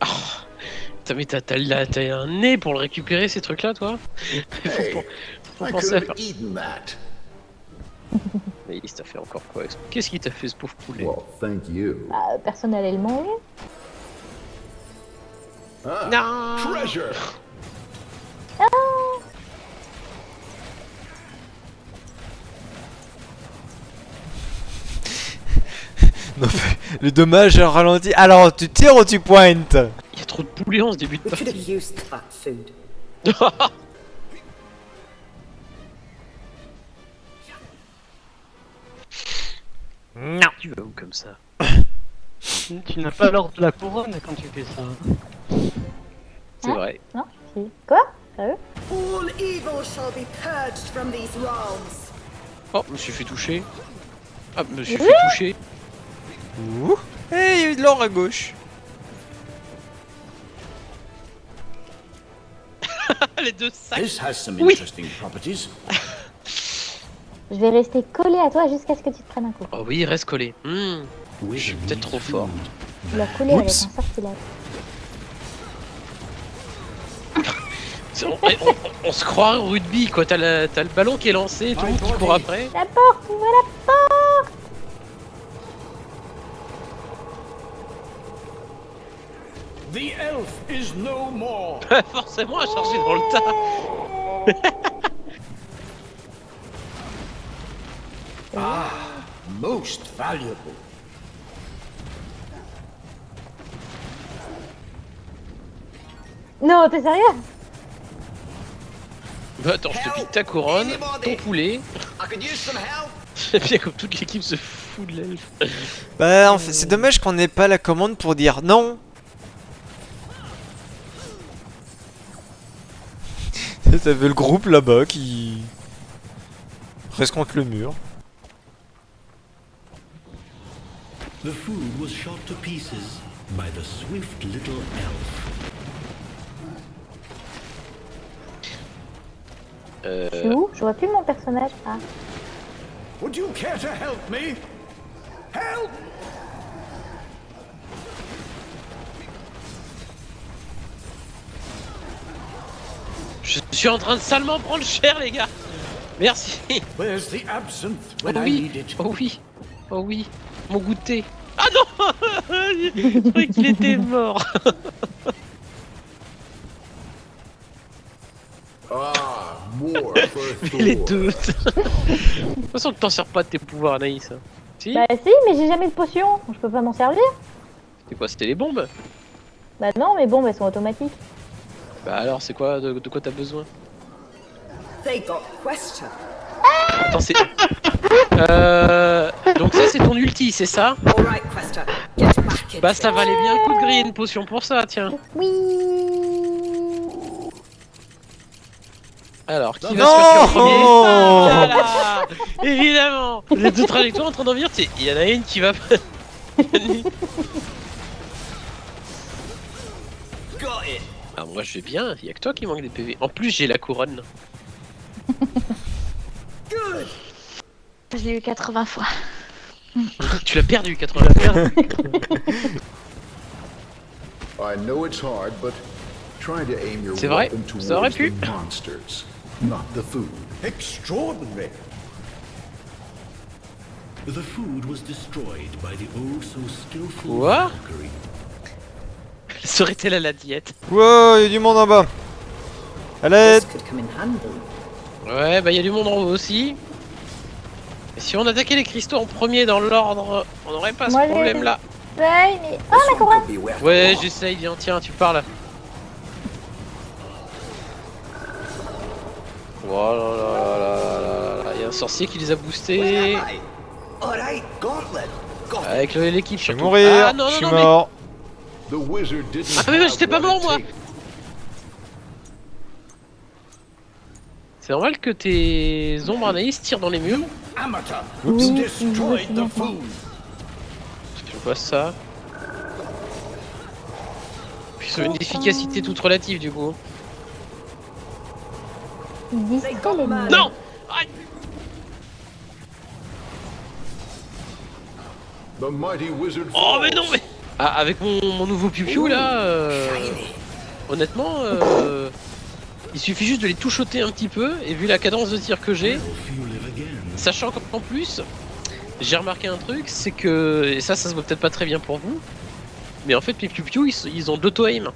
Ah, Putain, mais t'as t'as la- t'as un nez pour le récupérer ces trucs là toi Faut, Hey, penser à faire. Mais il t'a fait encore quoi Qu'est-ce qu'il t'a fait ce pauvre poulet Well, thank you. Bah, personnellement, oui. Ah, Non treasure. le dommage est ralenti. Alors, tu tires ou tu pointes? Il y a trop de poulets en ce début de partie. used that food? Non. Tu vas où comme ça? Tu n'as pas l'ordre de la couronne quand tu fais ça. C'est Hein? vrai. Non Si. Quoi? Sérieux All evil shall be purged from these realms. Oh, je me suis fait toucher. Ah, je me suis fait toucher. Ouh. Eh, il y a eu de l'or à gauche. Les deux sacs This has some Oui. interesting properties. Je vais rester collé à toi jusqu'à ce que tu te prennes un coup. Oh oui, reste collé. Hmm, je suis peut-être trop fort. Tu l'as collé avec un sortilège. C'est- On, on- on- on se croit au rugby quoi, t'as le, ballon qui est lancé, tout le monde qui court après. La porte Ouvre la porte The elf is no more. Forcément à charger dans le tas. Most valuable. Non, t'es sérieux? Bah attends, je te pique ta couronne, ton poulet. C'est bien comme toute l'équipe se fout de l'elfe. Bah, en fait, c'est dommage qu'on n'ait pas la commande pour dire non. T'avais le groupe là-bas qui reste contre le mur. The food was shot to pieces by the swift little elf. Euh, Je suis où? Je vois plus mon personnage. Ah. Would you care to help me? Je suis en train de salement prendre cher les gars. Merci. Where's the absinthe Oh oui, need it? oh oui, oh oui, mon goûter. Ah non Je croyais qu'il était mort. Ah, more Mais les deux. de toute façon, tu t'en sers pas de tes pouvoirs, Anaïs. Si Bah si, mais j'ai jamais de potion. Je peux pas m'en servir. C'était quoi C'était les bombes? Bah non, mais bon, elles sont automatiques. Bah alors, c'est quoi de, de quoi t'as besoin? They got question. Attends, c'est. Euh. Donc, ça, c'est ton ulti, c'est ça? Right. Get back. Bah, ça valait bien un coup de griller une potion pour ça, tiens. Oui Alors, qui va se faire premier? Oh Ah, là Évidemment Les deux trajectoires en train d'en venir, il y en a une qui va. it. Ah, moi je vais bien, il y a que toi qui manque des PV. En plus, j'ai la couronne. Je l'ai eu 80 fois. tu l'as perdu 80 I know it's hard, but try to aim your C'est vrai, weapon ça aurait towards pu? the monsters, not the food. Extraordinary. The food was destroyed by the oh so skillful Quoi? Valkyrie. Serait-elle à la diète Wow, il y a du monde en bas. À l'aide. Ouais, bah il y a du monde en haut aussi. Et si on attaquait les cristaux en premier dans l'ordre, on n'aurait pas Moi, ce problème là. Ouais, mais... Oh, one couronne Ouais, j'essaye, viens, tiens, tu parles. Voilà, là, là, là, là, là, il y a un sorcier qui les a boostés. Avec le- l'équipe. Je vais surtout. mourir, Ah non, je non, suis non, mais mort. The wizard didn't Ah, mais j'étais pas mort, moi. c'est normal que tes ombres Anaïs tirent dans les murs. Food. Je vois ça. Puis sur une efficacité toute relative du coup. Non Aïe. The mighty wizard Oh mais non mais Ah, Avec mon, mon nouveau piu là, euh, honnêtement, euh, il suffit juste de les touchoter un petit peu, et vu la cadence de tir que j'ai, sachant qu'en plus, j'ai remarqué un truc, c'est que, et ça ça se voit peut-être pas très bien pour vous, mais en fait mes piu ils, ils ont d'auto-aim.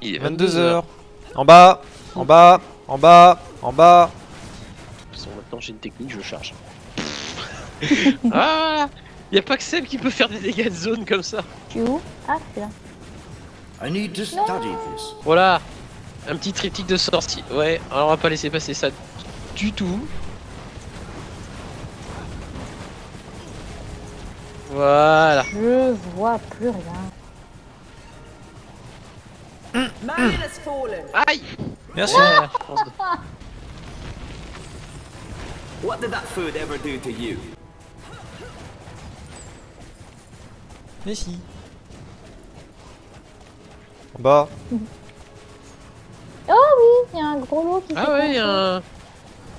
Il est 22h. En bas, en bas, en bas, en bas. De toute façon, maintenant j'ai une technique, je charge. ah Y a pas que Seb qui peut faire des dégâts de zone comme ça. Tu es où? Ah, c'est là. I need to study this. Voilà, un petit triptyque de sortie. Ouais, alors on va pas laisser passer ça du tout. Voilà. Je vois plus rien. Man has fallen. Aïe Merci. Que- What did that food ever do to you? Merci. En bas. Oh oui, il y a un gros lot qui Ah ouais, y a un...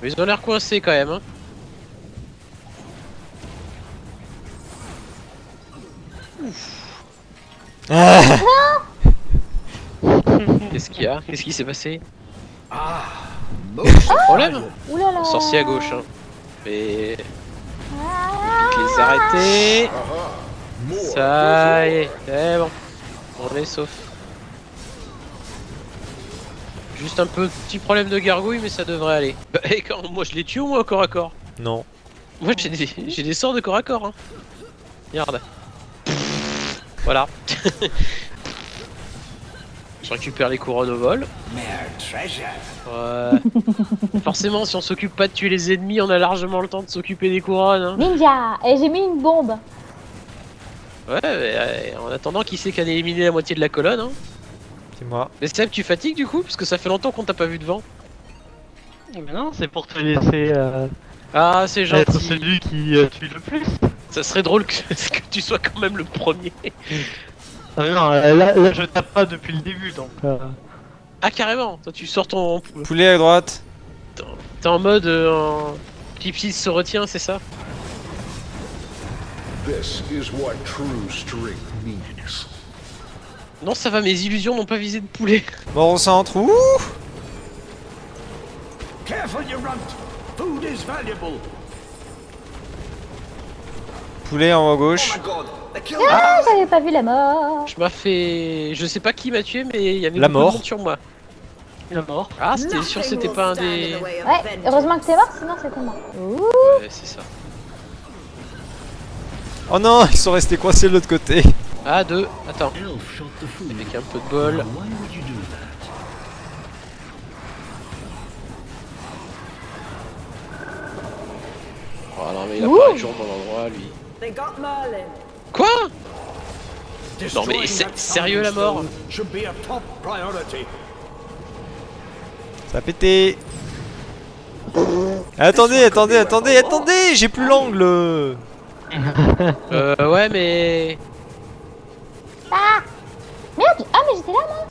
Mais ils ont l'air coincés quand même. Hein. Ah Qu'est-ce qu'il y a? Qu'est-ce qui s'est passé? Problème Ouh là là. Sorcier à gauche. Hein. Mais... Ah, Les arrêter. Ça y est, c'est bon. On est sauf. Juste un peu petit problème de gargouille, mais ça devrait aller. Bah, Et quand moi je les tue au moins au corps à corps. Non. Moi j'ai des, j'ai des sorts de corps à corps. Hein. Regarde. Voilà. je récupère les couronnes au vol. Ouais. Forcément, si on s'occupe pas de tuer les ennemis, on a largement le temps de s'occuper des couronnes. Hein. Ninja Et j'ai mis une bombe. Ouais, mais, euh, en attendant, qui c'est qui a éliminé la moitié de la colonne hein C'est moi. Mais Seb, tu fatigues du coup Parce que ça fait longtemps qu'on t'a pas vu devant. Mais non, c'est pour te laisser euh, Ah, c'est être gentil. celui qui euh, tue le plus. Ça serait drôle que, que tu sois quand même le premier. Ah mais non, euh, là, là, je tape pas depuis le début donc. euh, Ah, carrément Toi, tu sors ton. Poulet à droite. T'es en mode. Euh, en... Pipsy se retient, c'est ça? This is what true strength means. Non, ça va, mes illusions n'ont pas visé de poulet. Mort au centre. Ouh Careful, you runt. Food is valuable. Poulet en haut à Oh gauche. killed Ah, j'avais pas vu la mort. Je m'as fait. Je sais pas qui m'a tué, mais il y avait La mort. sur moi. Est mort. Ah, c'était sûr que c'était pas un des. Ouais, heureusement que t'es mort, sinon c'était mort. Ouh. Ouais, c'est ça. Oh non, ils sont restés coincés de l'autre côté. Ah, deux. Attends, avec un peu de bol. Now, why would you do that? Oh non, mais il Ouh. apparaît toujours au bon endroit, lui. They got Merlin. Quoi? Destroying mais sérieux, la mort a. Ça a pété. Attendez, attendez, attendez, attendez, j'ai plus l'angle. Euh, ouais, mais. Ah Merde Ah, mais j'étais là, moi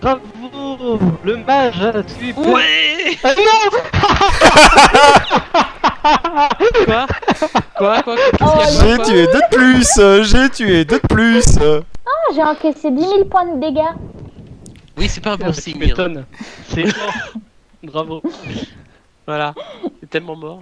Bravo Le mage a tué Ouais Ah non Quoi? Quoi? Quoi? Oh, J'ai tué deux de plus, j'ai tué deux de plus. Ah, j'ai encaissé 10 000 points de dégâts. Oui, c'est pas un bon signe. C'est mort. Bravo. Voilà. C'est tellement mort.